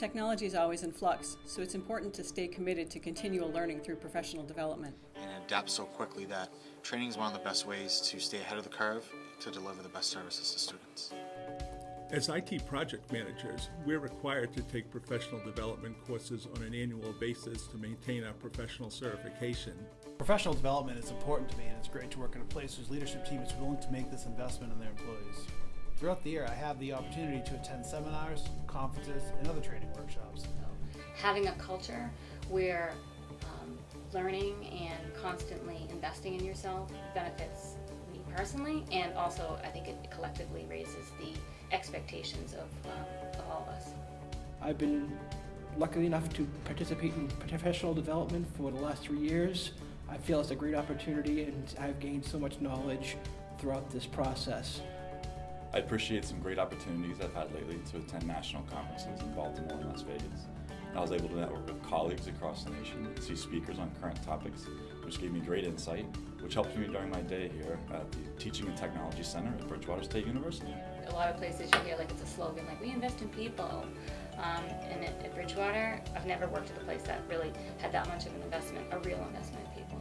Technology is always in flux, so it's important to stay committed to continual learning through professional development. and it adapts so quickly that training is one of the best ways to stay ahead of the curve to deliver the best services to students. As IT project managers, we're required to take professional development courses on an annual basis to maintain our professional certification. Professional development is important to me, and it's great to work in a place whose leadership team is willing to make this investment in their employees. Throughout the year, I have the opportunity to attend seminars, conferences, and other training workshops. having a culture where um, learning and constantly investing in yourself benefits me personally, and also I think it collectively raises the expectations of, uh, of all of us. I've been lucky enough to participate in professional development for the last three years. I feel it's a great opportunity and I've gained so much knowledge throughout this process. I appreciate some great opportunities I've had lately to attend national conferences in Baltimore and Las Vegas. I was able to network with colleagues across the nation and see speakers on current topics, which gave me great insight, which helped me during my day here at the Teaching and Technology Center at Bridgewater State University. A lot of places you hear like it's a slogan like we invest in people, um, and at, at Bridgewater I've never worked at a place that really had that much of an investment, a real investment in people.